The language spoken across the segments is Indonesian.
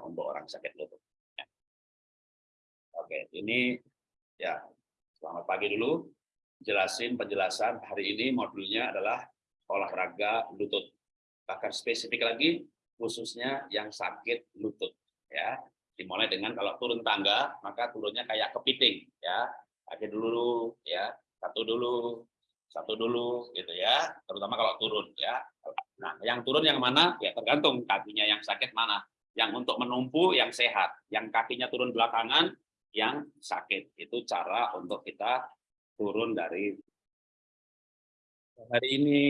untuk orang sakit lutut. Ya. Oke, ini ya selamat pagi dulu. Jelasin penjelasan hari ini modulnya adalah olahraga lutut. Bahkan spesifik lagi khususnya yang sakit lutut ya. Dimulai dengan kalau turun tangga maka turunnya kayak kepiting ya. Kaki dulu ya, satu dulu, satu dulu gitu ya. Terutama kalau turun ya. Nah, yang turun yang mana? Ya tergantung kakinya yang sakit mana. Yang untuk menumpu yang sehat, yang kakinya turun belakangan yang sakit. Itu cara untuk kita turun dari hari ini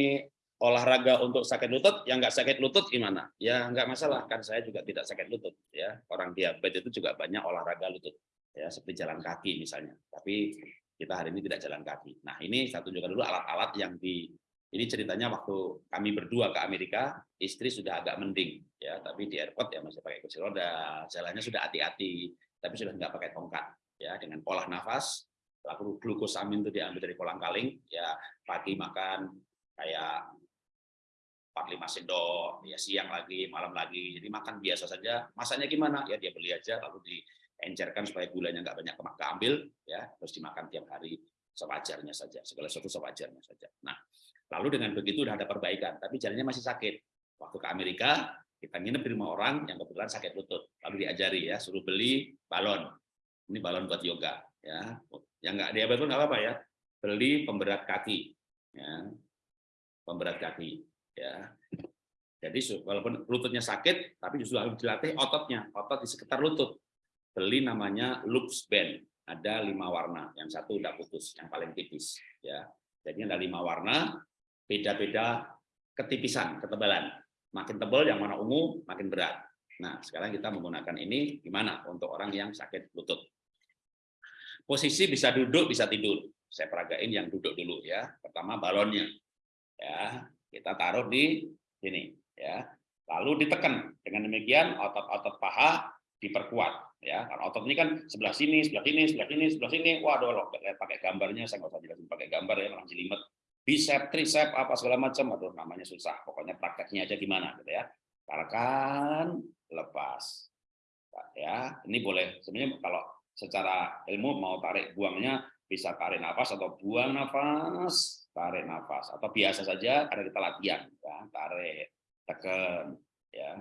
olahraga untuk sakit lutut, yang nggak sakit lutut gimana? Ya nggak masalah, kan saya juga tidak sakit lutut. ya Orang diabetes itu juga banyak olahraga lutut, ya seperti jalan kaki misalnya. Tapi kita hari ini tidak jalan kaki. Nah ini satu juga dulu alat-alat yang di ini ceritanya waktu kami berdua ke Amerika, istri sudah agak mending, ya, tapi di airport ya masih pakai kursi roda, jalannya sudah hati-hati, tapi sudah nggak pakai tongkat, ya, dengan pola nafas, lalu glukosamin itu diambil dari kolang kaling, ya, pagi makan kayak 45 sendok, ya siang lagi, malam lagi, jadi makan biasa saja. Masanya gimana? Ya dia beli aja, lalu diencerkan supaya gulanya nggak banyak keambil, ya, terus dimakan tiap hari sewajarnya saja, segala sesuatu sewajarnya saja. Nah, Lalu dengan begitu udah ada perbaikan, tapi jalannya masih sakit. Waktu ke Amerika, kita nginep di rumah orang yang kebetulan sakit lutut. Lalu diajari ya, suruh beli balon. Ini balon buat yoga. ya Yang nggak diabetes pun nggak apa-apa ya. Beli pemberat kaki. ya Pemberat kaki. ya Jadi walaupun lututnya sakit, tapi justru harus dilatih ototnya, otot di sekitar lutut. Beli namanya Lux Band. Ada lima warna, yang satu udah putus, yang paling tipis. ya Jadi ada lima warna, beda-beda ketipisan, ketebalan. Makin tebal yang mana ungu, makin berat. Nah, sekarang kita menggunakan ini gimana untuk orang yang sakit lutut. Posisi bisa duduk, bisa tidur. Saya peragain yang duduk dulu ya. Pertama balonnya. Ya, kita taruh di sini ya. Lalu ditekan. Dengan demikian otot-otot paha diperkuat ya. Karena otot ini kan sebelah sini, sebelah sini, sebelah sini, sebelah sini. Waduh, loh, pakai gambarnya saya nggak usah jelasin pakai gambar ya, langsung jelimet bicep, tricep, apa segala macam, aduh namanya susah. Pokoknya prakteknya aja gimana gitu ya. Tarik, lepas. Ya, ini boleh sebenarnya kalau secara ilmu mau tarik buangnya bisa tarik nafas atau buang nafas, tarik nafas atau biasa saja karena kita latihan ya, tarik, tekan ya,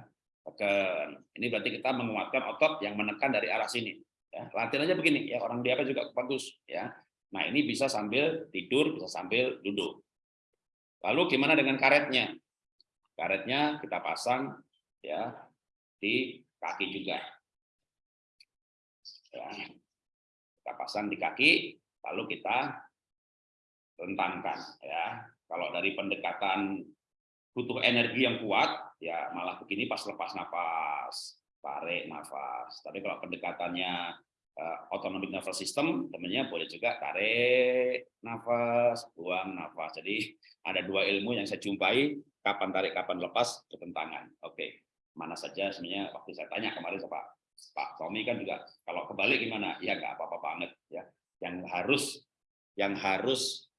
tekan. Ini berarti kita menguatkan otot yang menekan dari arah sini ya. Latihan aja begini ya, orang diabetes juga bagus ya Nah, ini bisa sambil tidur, bisa sambil duduk. Lalu gimana dengan karetnya? Karetnya kita pasang ya di kaki juga. Ya. Kita pasang di kaki, lalu kita rentangkan ya. Kalau dari pendekatan butuh energi yang kuat, ya malah begini pas lepas nafas, tarik nafas. Tapi kalau pendekatannya autonomic nervous system, temennya boleh juga tarik nafas, buang nafas. Jadi ada dua ilmu yang saya jumpai, kapan tarik, kapan lepas, bertentangan. Oke, mana saja sebenarnya waktu saya tanya kemarin Pak Pak Tommy kan juga kalau kebalik gimana? Ya nggak apa-apa banget ya. Yang harus yang harus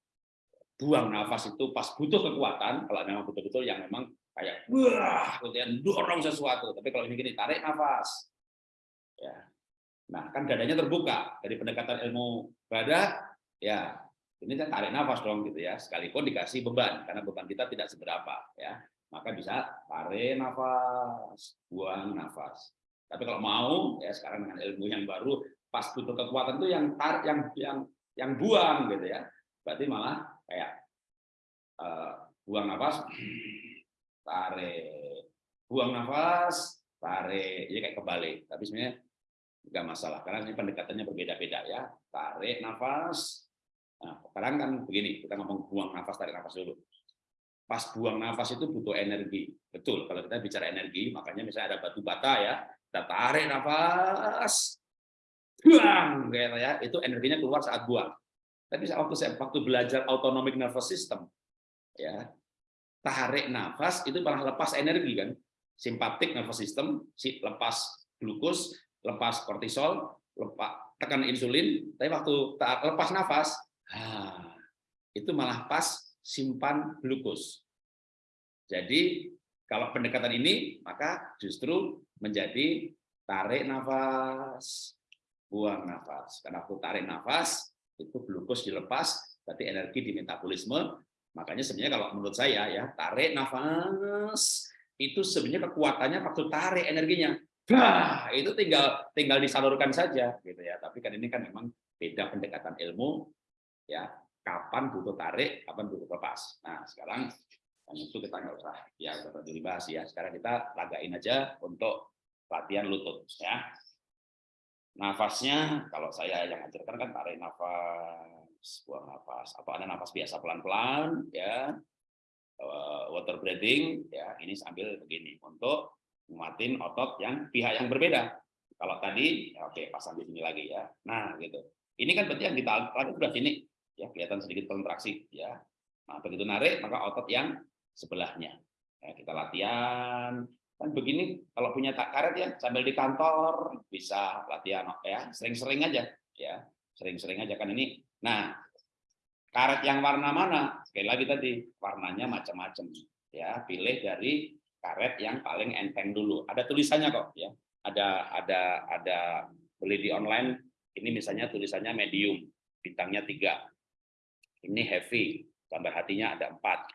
buang nafas itu pas butuh kekuatan, kalau memang betul-betul yang memang kayak wah, kemudian dorong sesuatu. Tapi kalau ini gini tarik nafas, ya Nah, kan dadanya terbuka dari pendekatan ilmu dada, ya ini kan tarik nafas dong gitu ya. Sekalipun dikasih beban karena beban kita tidak seberapa ya. Maka bisa tarik nafas, buang nafas. Tapi kalau mau ya sekarang dengan ilmu yang baru pas butuh kekuatan itu yang tarik yang yang yang buang gitu ya. Berarti malah kayak uh, buang nafas, tarik, buang nafas, tarik, ya kayak kebalik. Tapi sebenarnya nggak masalah karena ini pendekatannya berbeda-beda ya. Tarik nafas. Nah sekarang kan begini kita ngomong buang nafas tarik nafas dulu. Pas buang nafas itu butuh energi. Betul kalau kita bicara energi makanya misalnya ada batu bata ya kita tarik nafas. Buang gitu ya. Itu energinya keluar saat buang. Tapi waktu saya waktu belajar autonomic nervous system ya tarik nafas itu malah lepas energi kan. Simpatik nervous system si lepas glukos lepas kortisol, lepas tekan insulin, tapi waktu lepas nafas, ah, itu malah pas simpan glukos. Jadi kalau pendekatan ini maka justru menjadi tarik nafas, buang nafas. Karena aku tarik nafas, itu glukos dilepas, berarti energi di metabolisme. Makanya sebenarnya kalau menurut saya ya, tarik nafas itu sebenarnya kekuatannya waktu tarik energinya. Bah, itu tinggal tinggal disalurkan saja gitu ya. Tapi kan ini kan memang beda pendekatan ilmu ya. Kapan butuh tarik, kapan butuh lepas. Nah, sekarang yang itu kita nggak usah ya udah dibahas ya. Sekarang kita lagain aja untuk latihan lutut ya. Nafasnya kalau saya yang ajarkan kan tarik nafas, buang nafas. Apa ada nafas biasa pelan-pelan ya. Eh, water breathing ya, ini sambil begini untuk nguatin otot yang pihak yang berbeda. Kalau tadi, ya oke pasang di sini lagi ya. Nah, gitu. Ini kan berarti yang kita lakukan sudah sini, ya kelihatan sedikit kontraksi, ya. Nah, begitu narik maka otot yang sebelahnya. Ya, kita latihan. Kan begini, kalau punya tak karet ya sambil di kantor bisa latihan ya, sering-sering aja, ya, sering-sering aja kan ini. Nah, karet yang warna mana? Sekali lagi tadi warnanya macam-macam, ya. Pilih dari karet yang paling enteng dulu. Ada tulisannya kok ya. Ada ada ada beli di online ini misalnya tulisannya medium, bintangnya tiga. Ini heavy, gambar hatinya ada empat.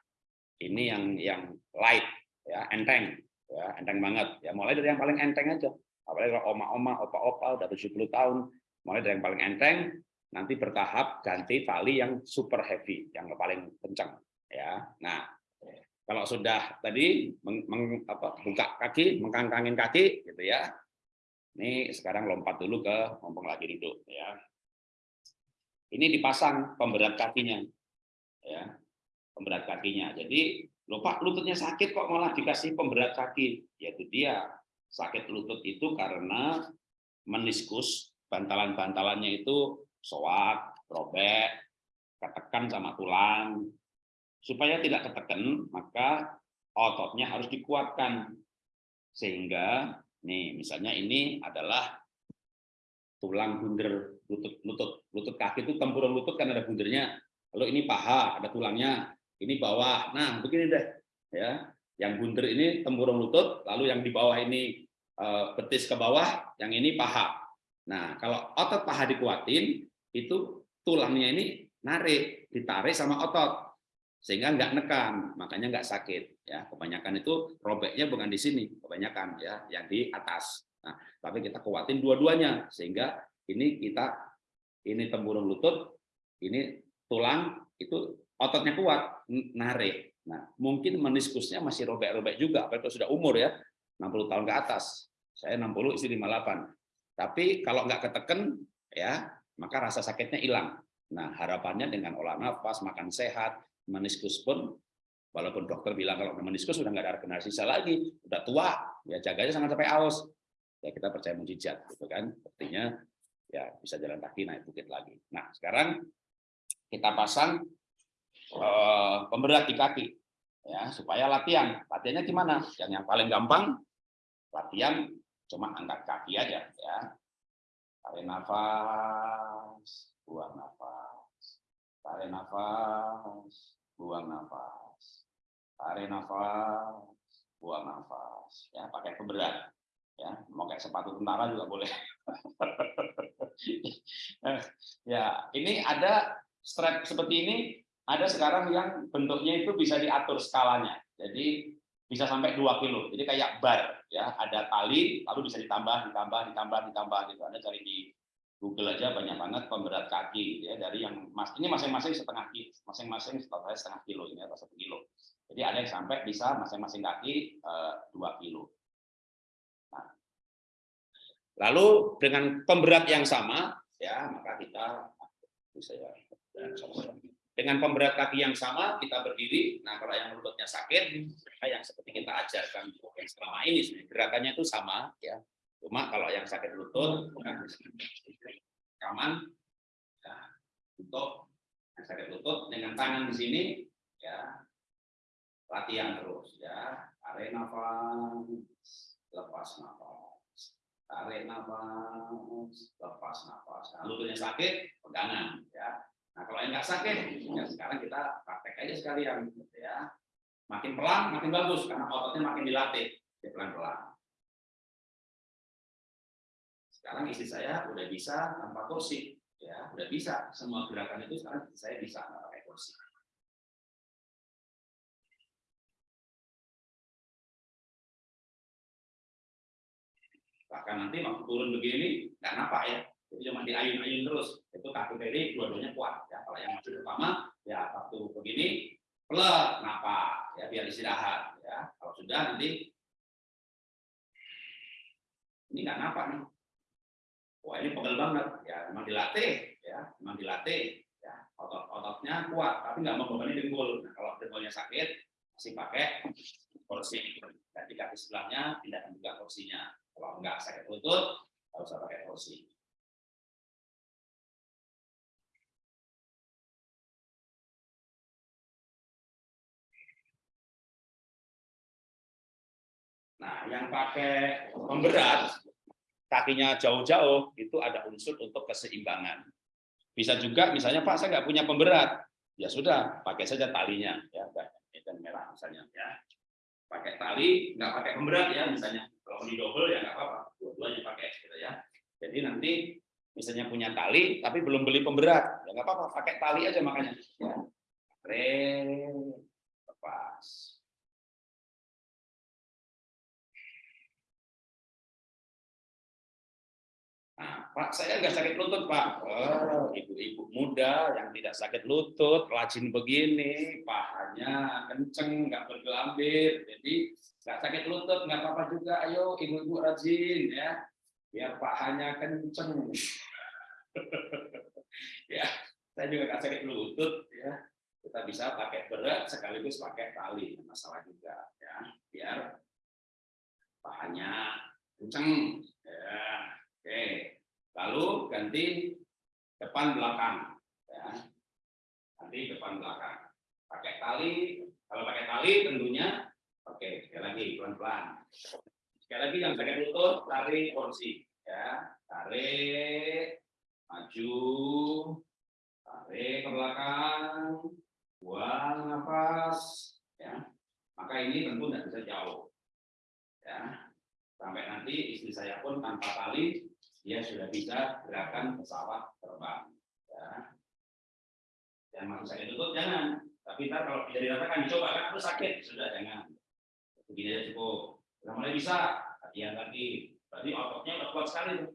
Ini yang yang light ya, enteng ya, enteng banget ya. Mulai dari yang paling enteng aja. Apalagi kalau oma-oma, opa-opa udah 70 tahun, mulai dari yang paling enteng nanti bertahap ganti tali yang super heavy, yang paling kencang ya. Nah, kalau sudah tadi meng, meng, apa, buka kaki, mengkangkangin kaki, gitu ya. Ini sekarang lompat dulu ke ngomong lagi duduk, ya. Ini dipasang pemberat kakinya, ya, pemberat kakinya. Jadi lupa lututnya sakit kok malah dikasih pemberat kaki, yaitu dia sakit lutut itu karena meniskus bantalan-bantalannya itu soak, robek, ketekan sama tulang, Supaya tidak ketekan, maka ototnya harus dikuatkan. Sehingga, nih misalnya ini adalah tulang bunder lutut lutut lutut kaki itu tempurung lutut kan ada bundernya. Lalu ini paha ada tulangnya ini bawah. Nah begini deh ya. Yang bunder ini tempurung lutut lalu yang di bawah ini eh, betis ke bawah yang ini paha. Nah kalau otot paha dikuatin itu tulangnya ini narik ditarik sama otot sehingga nggak nekan makanya nggak sakit ya. Kebanyakan itu robeknya bukan di sini kebanyakan ya yang di atas. Nah tapi kita kuatin dua-duanya sehingga ini kita ini tempurung lutut ini tulang itu ototnya kuat narik. Nah mungkin meniskusnya masih robek-robek juga apalagi sudah umur ya 60 tahun ke atas. Saya 60 istri 58 tapi kalau nggak keteken ya maka rasa sakitnya hilang. Nah harapannya dengan olah nafas makan sehat meniskus pun walaupun dokter bilang kalau meniskus sudah nggak ada regenerasi sisa lagi, udah tua, ya jaganya sangat sampai aus. Ya kita percaya mujizat, gitu kan? Artinya ya bisa jalan kaki naik bukit lagi. Nah sekarang kita pasang uh, pemberat di kaki, ya supaya latihan. Latihannya gimana? Yang yang paling gampang latihan cuma angkat kaki aja, ya. Tarik nafas, buang nafas, tarik nafas, buang nafas. Tarik nafas, buang nafas. Ya, pakai pemberat. Ya, mau kayak sepatu tentara juga boleh. ya, ini ada strap seperti ini, ada sekarang yang bentuknya itu bisa diatur skalanya. Jadi bisa sampai 2 kilo. Jadi kayak bar ya, ada tali lalu bisa ditambah, ditambah, ditambah, ditambah gitu. Anda cari di Google aja banyak banget pemberat kaki ya dari yang mas ini masing-masing setengah kilo, masing-masing setengah kilo ini atau satu kilo. Jadi ada yang sampai bisa masing-masing kaki eh, dua kilo. Nah, lalu dengan pemberat yang sama ya maka kita ya dengan pemberat kaki yang sama kita berdiri. Nah kalau yang lututnya sakit, yang seperti kita ajarkan selama ini gerakannya itu sama ya Cuma kalau yang sakit lutut, aman ya, untuk yang sakit lutut dengan tangan di sini ya latihan terus ya tarik nafas lepas nafas tarik nafas lepas nafas. Nah, lututnya sakit pegangan ya. Nah kalau yang nggak sakit ya sekarang kita praktek aja sekalian ya. Makin pelan makin bagus karena ototnya makin dilatih ya pelan pelan sekarang istri saya udah bisa tanpa kursi ya udah bisa. Semua gerakan itu sekarang saya bisa nggak pakai kursi bahkan nanti waktu turun begini nggak napa ya. Jadi cuma diayun-ayun terus. Itu kaki kiri dua-duanya kuat ya. Kalau yang masih utama ya waktu begini pelek napa ya biar istirahat ya. Kalau sudah nanti ini nggak napa nih wah ini pegel banget. Ya memang dilatih ya. Memang dilatih ya. Otot-ototnya kuat tapi nggak membebani dengkul. Nah, kalau dengkulnya sakit masih pakai kursi dan di kaki sebelahnya pindahkan juga kursinya kalau nggak sakit lutut, nggak usah pakai kursi. Nah, yang pakai pemberat, kakinya jauh-jauh, itu ada unsur untuk keseimbangan. Bisa juga, misalnya Pak, saya nggak punya pemberat. Ya sudah, pakai saja talinya. ya Dan merah misalnya. ya Pakai tali, nggak pakai pemberat ya misalnya kalau di double ya nggak apa-apa, dua-duanya pakai gitu ya. Jadi nanti misalnya punya tali tapi belum beli pemberat, ya nggak apa-apa, pakai tali aja makanya. Ya. lepas. Pak, saya nggak sakit lutut, Pak. Oh, ibu-ibu muda yang tidak sakit lutut, rajin begini, pahanya kenceng, nggak bergelambir. Jadi nggak sakit lutut, nggak apa-apa juga. Ayo, ibu-ibu rajin ya, biar pahanya kenceng. ya, saya juga nggak sakit lutut ya. Kita bisa pakai berat sekaligus pakai tali, masalah juga ya, biar pahanya kenceng. Lalu ganti depan belakang. Ya. Nanti depan belakang. Pakai tali, kalau pakai tali tentunya, oke, sekali lagi pelan-pelan. Sekali lagi yang pakai lutut, tarik kursi. Ya, tarik, maju, tarik ke belakang, buang nafas. Ya, maka ini tentu tidak bisa jauh. Ya, sampai nanti istri saya pun tanpa tali dia sudah bisa gerakan pesawat terbang. Ya. Dan maksud saya tutup jangan. Tapi ntar kalau tidak diratakan dicoba kan harus sakit sudah jangan. Begini aja cukup. Sudah mulai bisa latihan lagi. Berarti ototnya udah kuat sekali tuh.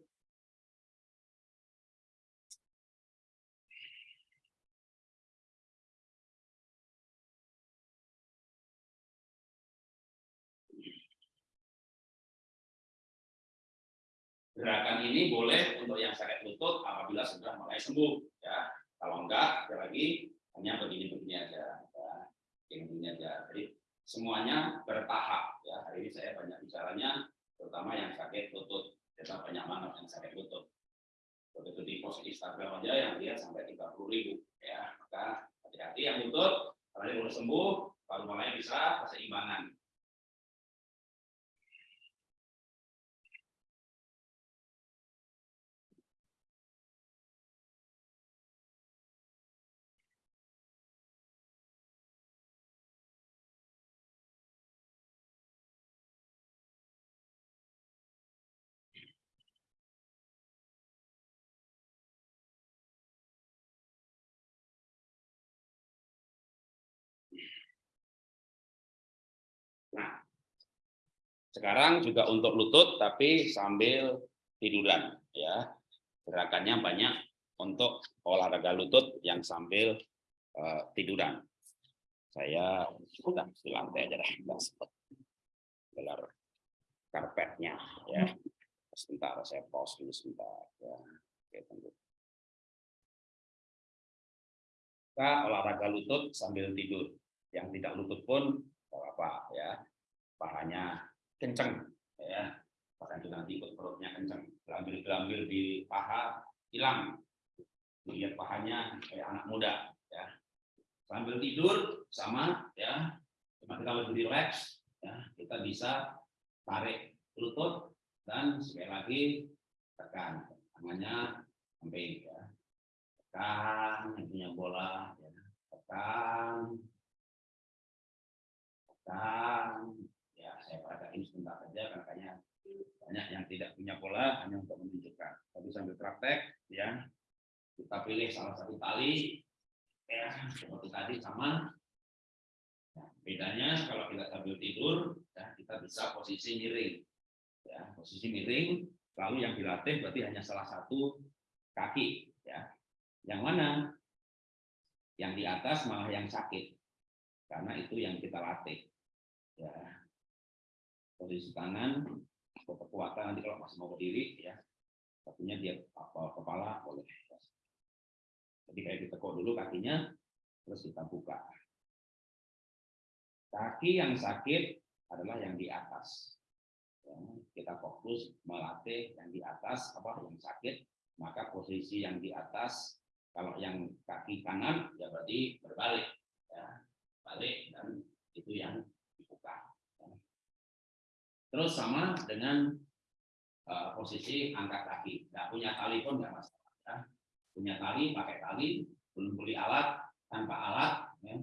Gerakan ini boleh untuk yang sakit lutut apabila sudah mulai sembuh. Ya, kalau enggak, sekali lagi hanya begini-begini aja, ya. begini aja. Jadi semuanya bertahap. Ya, hari ini saya banyak bicaranya, terutama yang sakit lutut. Kita banyak banget yang sakit lutut. Begitu di post Instagram aja yang lihat sampai 30 ribu. Ya, maka hati-hati yang lutut, kalau dia sembuh, baru mulai bisa keseimbangan. Sekarang juga untuk lutut tapi sambil tiduran ya. Gerakannya banyak untuk olahraga lutut yang sambil uh, tiduran. Saya sudah di lantai aja dah, sempat gelar karpetnya ya. Sebentar saya pause dulu sebentar ya. Oke, tunggu. Kita olahraga lutut sambil tidur. Yang tidak lutut pun apa ya pahanya kenceng ya. Bahkan juga nanti ikut perutnya kenceng gelambir-gelambir di paha hilang. Lihat pahanya kayak anak muda ya. Sambil tidur sama ya. Cuma kita lebih rileks ya. Kita bisa tarik lutut dan sekali lagi tekan tangannya sampai ya. Tekan punya bola ya. tekan. Dan ya saya perhatikan sebentar saja karena banyak yang tidak punya pola hanya untuk menunjukkan sambil praktek ya. Kita pilih salah satu tali ya seperti tadi sama. Nah, bedanya kalau kita sambil tidur ya kita bisa posisi miring. Ya, posisi miring lalu yang dilatih berarti hanya salah satu kaki ya. Yang mana? Yang di atas malah yang sakit. Karena itu yang kita latih. Ya. Posisi tangan atau kekuatan nanti kalau masih mau berdiri ya. Kakinya dia apa kepala boleh jadi kayak ditekuk dulu kakinya, terus kita buka. Kaki yang sakit adalah yang di atas. Ya, kita fokus melatih yang di atas, apa yang sakit, maka posisi yang di atas, kalau yang kaki kanan, ya berarti berbalik. Ya, balik, dan itu yang dibuka. Terus sama dengan uh, posisi angkat kaki. Nggak punya tali pun nggak masalah. Ya punya tali pakai tali belum beli alat tanpa alat ya.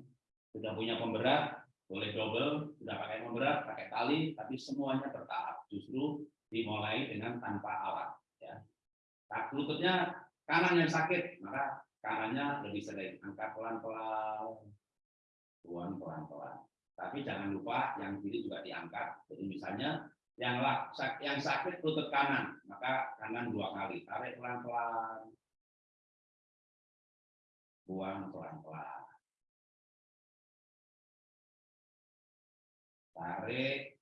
sudah punya pemberat boleh double sudah pakai pemberat pakai tali tapi semuanya bertahap justru dimulai dengan tanpa alat ya nah, lututnya kanan yang sakit maka kanannya lebih sering angkat pelan-pelan tuan pelan-pelan tapi jangan lupa yang kiri juga diangkat jadi misalnya yang yang sakit lutut kanan maka kanan dua kali tarik pelan-pelan buang pelan-pelan. Tarik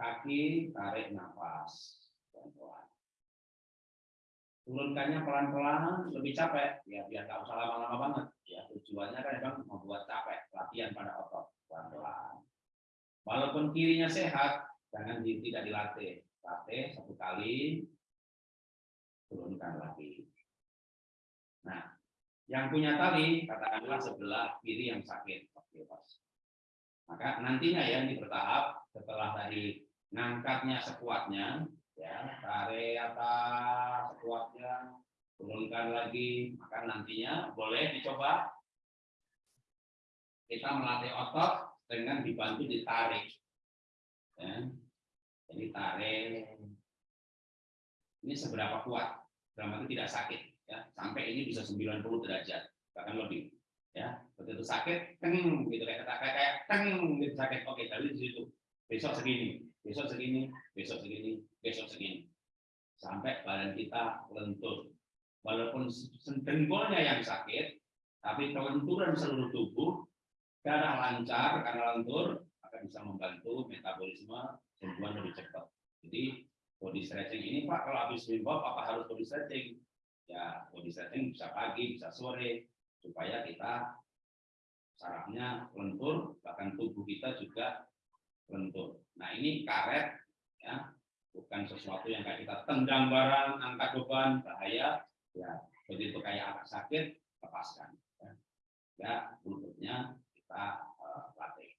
kaki, tarik nafas pelan-pelan. Turunkannya pelan-pelan, lebih capek, ya biar nggak usah lama-lama banget. Ya tujuannya kan memang membuat capek, latihan pada otot pelan-pelan. Walaupun kirinya sehat, jangan tidak dilatih. Latih satu kali, turunkan lagi. Nah, yang punya tali, katakanlah sebelah kiri yang sakit. Oke, pas. Maka nantinya ya ini bertahap setelah tadi ngangkatnya sekuatnya, ya tarik atas sekuatnya, turunkan lagi, maka nantinya boleh dicoba kita melatih otot dengan dibantu ditarik. Ya. Jadi tarik. Ini seberapa kuat? Dalam arti tidak sakit ya sampai ini bisa 90 derajat bahkan lebih ya begitu sakit teng gitu kayak kayak kayak teng gitu sakit oke dari di situ besok segini besok segini besok segini besok segini sampai badan kita lentur walaupun dengkulnya yang sakit tapi kelenturan seluruh tubuh darah lancar karena lentur akan bisa membantu metabolisme sembuhan lebih cepat jadi body stretching ini pak kalau habis swim apa harus body stretching ya body stretching bisa pagi, bisa sore, supaya kita sarafnya lentur, bahkan tubuh kita juga lentur. Nah ini karet, ya bukan sesuatu yang kayak kita tendang barang, angkat beban, bahaya, ya begitu kayak agak sakit, lepaskan. Ya, ya lututnya kita uh, latih.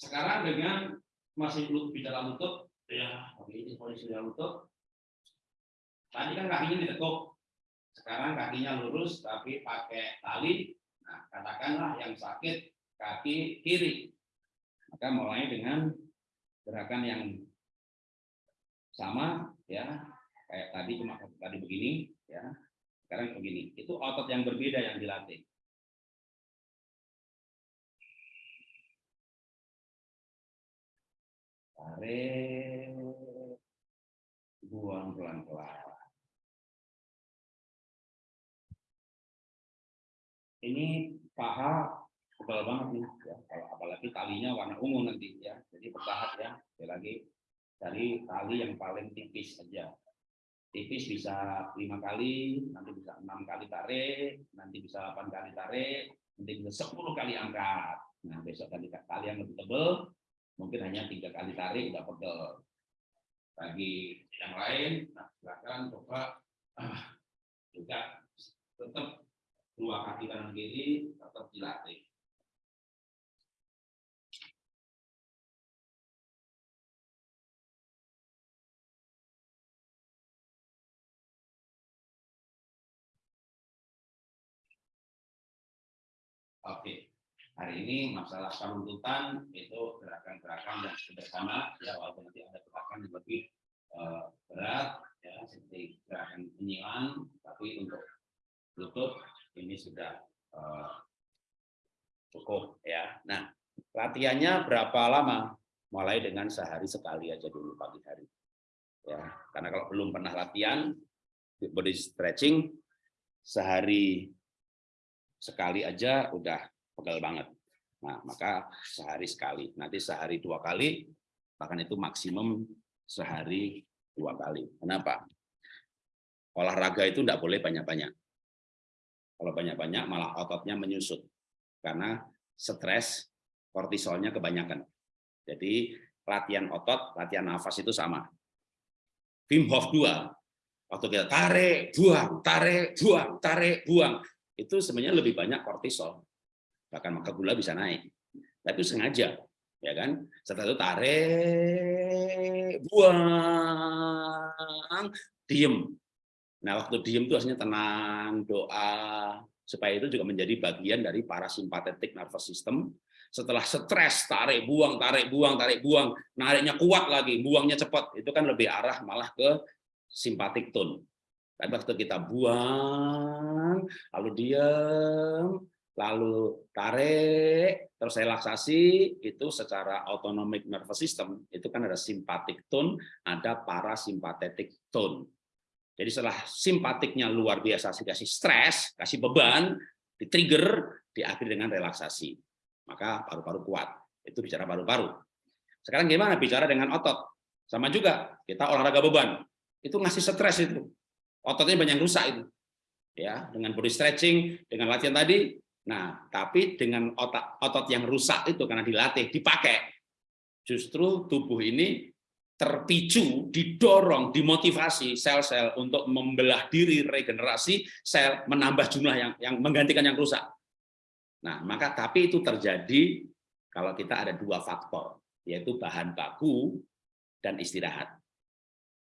Sekarang dengan masih bicara lutut, ya oke ini posisi lutut, Tadi kan kakinya ditekuk. Sekarang kakinya lurus tapi pakai tali. Nah, katakanlah yang sakit kaki kiri. Maka mulai dengan gerakan yang sama ya, kayak tadi cuma tadi begini ya. Sekarang begini. Itu otot yang berbeda yang dilatih. Tarik, buang pelan-pelan. ini paha tebal banget nih ya. Kalau apalagi talinya warna ungu nanti ya. Jadi bertahap ya. Sekali lagi dari tali yang paling tipis saja tipis bisa lima kali nanti bisa enam kali tarik nanti bisa delapan kali tarik nanti bisa sepuluh kali angkat. Nah besok tadi tali yang lebih tebal mungkin hanya tiga kali tarik udah pegel bagi yang lain nah silakan coba ah, juga tetap dua kaki kanan kiri tetap dilatih. Hari ini masalah penuntutan itu gerakan-gerakan yang sederhana, ya walaupun nanti ada gerakan yang lebih uh, berat, ya nyinyiran, tapi untuk lutut ini sudah uh, cukup ya. Nah, latihannya berapa lama? Mulai dengan sehari sekali aja dulu pagi hari. Ya, karena kalau belum pernah latihan body stretching sehari sekali aja udah pegel banget. Nah, maka sehari sekali. Nanti sehari dua kali, bahkan itu maksimum sehari dua kali. Kenapa? Olahraga itu tidak boleh banyak-banyak. Kalau banyak-banyak malah ototnya menyusut. Karena stres, kortisolnya kebanyakan. Jadi latihan otot, latihan nafas itu sama. Wim Hof 2, waktu kita tarik, buang, tarik, buang, tarik, buang, itu sebenarnya lebih banyak kortisol. Bahkan maka gula bisa naik. Tapi sengaja, ya kan? Setelah itu tarik, buang, diem. Nah, waktu diem itu harusnya tenang, doa, supaya itu juga menjadi bagian dari parasimpatetik nervous system. Setelah stres, tarik, buang, tarik, buang, tarik, buang, nariknya kuat lagi, buangnya cepat, itu kan lebih arah malah ke simpatik tone. Tapi waktu kita buang, lalu diam, lalu tarik, terus relaksasi, itu secara autonomic nervous system, itu kan ada simpatik tone, ada parasimpatetik tone. Jadi setelah simpatiknya luar biasa kasih stres, kasih beban, di-trigger, diakhiri dengan relaksasi. Maka paru-paru kuat. Itu bicara paru-paru. Sekarang gimana bicara dengan otot? Sama juga, kita olahraga beban. Itu ngasih stres itu. Ototnya banyak rusak itu. Ya, dengan body stretching, dengan latihan tadi. Nah, tapi dengan otot otot yang rusak itu karena dilatih, dipakai, justru tubuh ini terpicu, didorong, dimotivasi sel-sel untuk membelah diri, regenerasi sel, menambah jumlah yang yang menggantikan yang rusak. Nah, maka tapi itu terjadi kalau kita ada dua faktor, yaitu bahan baku dan istirahat.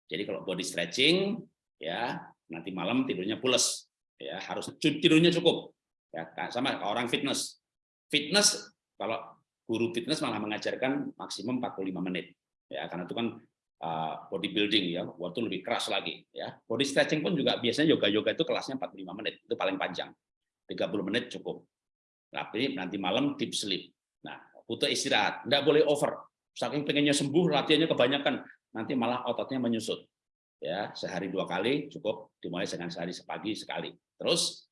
Jadi kalau body stretching, ya nanti malam tidurnya pules, ya harus tidurnya cukup. Ya sama orang fitness. Fitness kalau guru fitness malah mengajarkan maksimum 45 menit. Ya karena itu kan uh, bodybuilding ya waktu lebih keras lagi ya. Body stretching pun juga biasanya yoga yoga itu kelasnya 45 menit itu paling panjang. 30 menit cukup. Tapi nanti malam deep sleep. Nah butuh istirahat. Tidak boleh over. Saking pengennya sembuh latihannya kebanyakan nanti malah ototnya menyusut. Ya sehari dua kali cukup dimulai dengan sehari sepagi sekali. Terus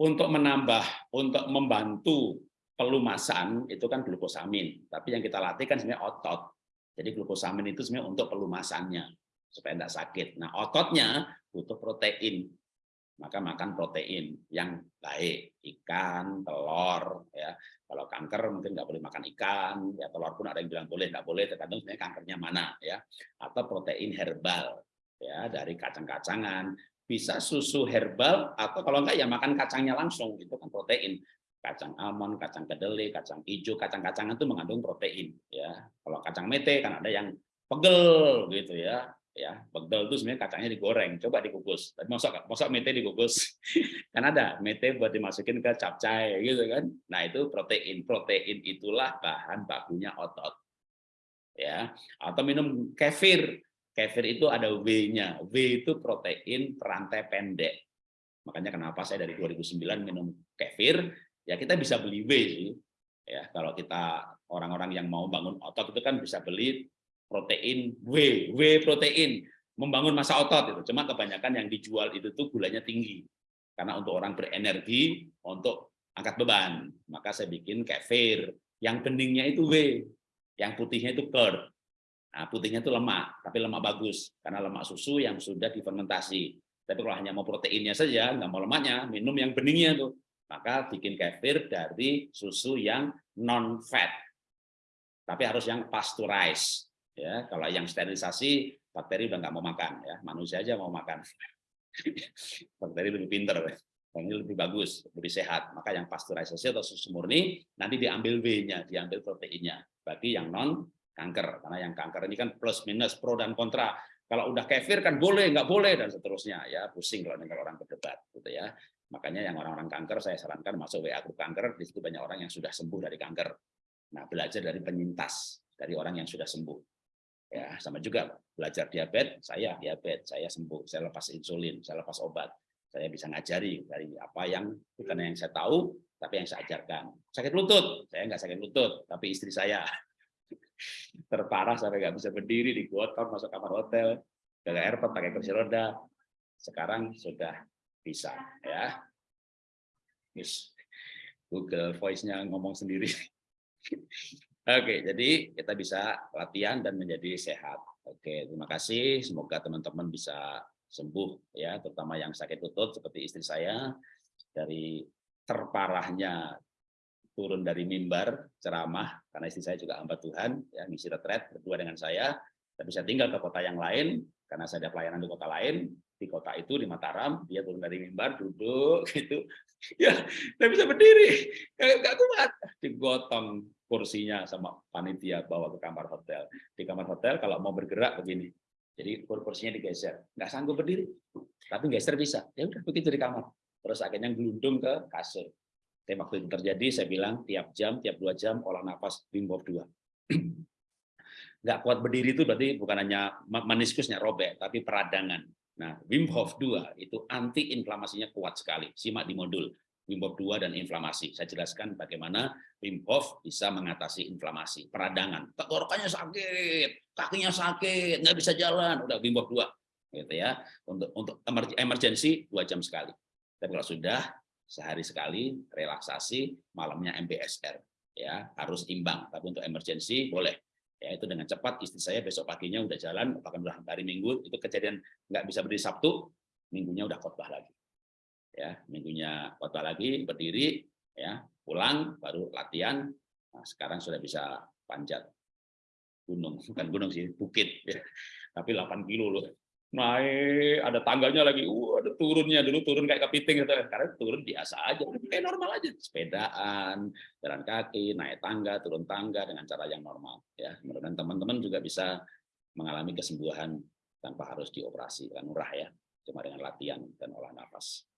untuk menambah untuk membantu pelumasan itu kan glukosamin tapi yang kita latih kan sebenarnya otot jadi glukosamin itu sebenarnya untuk pelumasannya supaya tidak sakit. Nah, ototnya butuh protein. Maka makan protein yang baik, ikan, telur, ya. Kalau kanker mungkin nggak boleh makan ikan, ya telur pun ada yang bilang boleh, nggak boleh, tergantung sebenarnya kankernya mana, ya. Atau protein herbal, ya dari kacang-kacangan, bisa susu herbal atau kalau enggak ya makan kacangnya langsung itu kan protein kacang almond, kacang kedelai, kacang hijau, kacang-kacangan itu mengandung protein ya. Kalau kacang mete kan ada yang pegel gitu ya. Ya, pegel itu sebenarnya kacangnya digoreng, coba dikukus. Tapi masak masak mete dikukus. kan ada mete buat dimasukin ke capcay gitu kan. Nah, itu protein. Protein itulah bahan bakunya otot. Ya, atau minum kefir. Kefir itu ada W-nya. W itu protein perantai pendek. Makanya kenapa saya dari 2009 minum kefir ya kita bisa beli W sih. Ya, kalau kita orang-orang yang mau bangun otot itu kan bisa beli protein W, W protein, membangun masa otot itu. Cuma kebanyakan yang dijual itu tuh gulanya tinggi. Karena untuk orang berenergi, untuk angkat beban. Maka saya bikin kefir. Yang beningnya itu W, yang putihnya itu curd. Nah, putihnya itu lemak, tapi lemak bagus. Karena lemak susu yang sudah difermentasi. Tapi kalau hanya mau proteinnya saja, nggak mau lemaknya, minum yang beningnya tuh maka bikin kefir dari susu yang non fat tapi harus yang pasteurized ya. Kalau yang sterilisasi bakteri udah nggak mau makan ya. Manusia aja mau makan. Bakteri lebih pinter ini lebih bagus lebih sehat. Maka yang pasteurisasi atau susu murni nanti diambil W-nya diambil proteinnya. Bagi yang non kanker. Karena yang kanker ini kan plus minus pro dan kontra. Kalau udah kefir kan boleh nggak boleh dan seterusnya. Ya pusing kalau dengar orang berdebat gitu ya. Makanya yang orang-orang kanker saya sarankan masuk WA grup kanker, di situ banyak orang yang sudah sembuh dari kanker. Nah, belajar dari penyintas, dari orang yang sudah sembuh. Ya, sama juga belajar diabetes, saya diabetes, saya sembuh, saya lepas insulin, saya lepas obat. Saya bisa ngajari dari apa yang bukan yang saya tahu, tapi yang saya ajarkan. Sakit lutut, saya nggak sakit lutut, tapi istri saya terparah sampai nggak bisa berdiri di gotong masuk kamar hotel, gagal airport pakai kursi roda. Sekarang sudah bisa, ya. Yes. Google Voice-nya ngomong sendiri. Oke, jadi kita bisa latihan dan menjadi sehat. Oke, terima kasih. Semoga teman-teman bisa sembuh ya, terutama yang sakit lutut seperti istri saya dari terparahnya turun dari mimbar ceramah karena istri saya juga hamba Tuhan ya misi retret berdua dengan saya. Tapi saya tinggal ke kota yang lain karena saya ada pelayanan di kota lain di kota itu di Mataram dia turun dari mimbar duduk gitu. Ya saya bisa berdiri. Nggak kuat. Digotong kursinya sama panitia bawa ke kamar hotel. Di kamar hotel kalau mau bergerak begini jadi kursinya digeser. Nggak sanggup berdiri tapi geser bisa. Ya udah begitu di kamar. Terus akhirnya gelundung ke kasur dan waktu itu terjadi saya bilang tiap jam tiap dua jam olah nafas Wim Hof 2 nggak kuat berdiri itu berarti bukan hanya meniskusnya robek tapi peradangan Nah, Wim Hof 2 itu anti inflamasinya kuat sekali. Simak di modul Wim Hof 2 dan inflamasi. Saya jelaskan bagaimana Wim Hof bisa mengatasi inflamasi, peradangan. Tenggorokannya sakit, kakinya sakit, nggak bisa jalan, udah Wim Hof 2 gitu ya. Untuk untuk emergensi dua jam sekali. Tapi kalau sudah sehari sekali relaksasi, malamnya MBSR ya, harus imbang. Tapi untuk emergensi boleh. Ya itu dengan cepat istri saya besok paginya udah jalan bahkan udah hari minggu itu kejadian nggak bisa berdiri Sabtu minggunya udah khotbah lagi. Ya minggunya khotbah lagi berdiri ya pulang baru latihan. Nah, sekarang sudah bisa panjat gunung. Bukan gunung sih bukit ya. tapi 8 kilo loh naik ada tangganya lagi. Uh ada turunnya. Dulu turun kayak kepiting. Gitu karena turun biasa aja. Kayak normal aja. Sepedaan jalan kaki naik tangga turun tangga dengan cara yang normal ya. Mudah teman-teman juga bisa mengalami kesembuhan tanpa harus dioperasi. Kan murah ya. Cuma dengan latihan dan olah nafas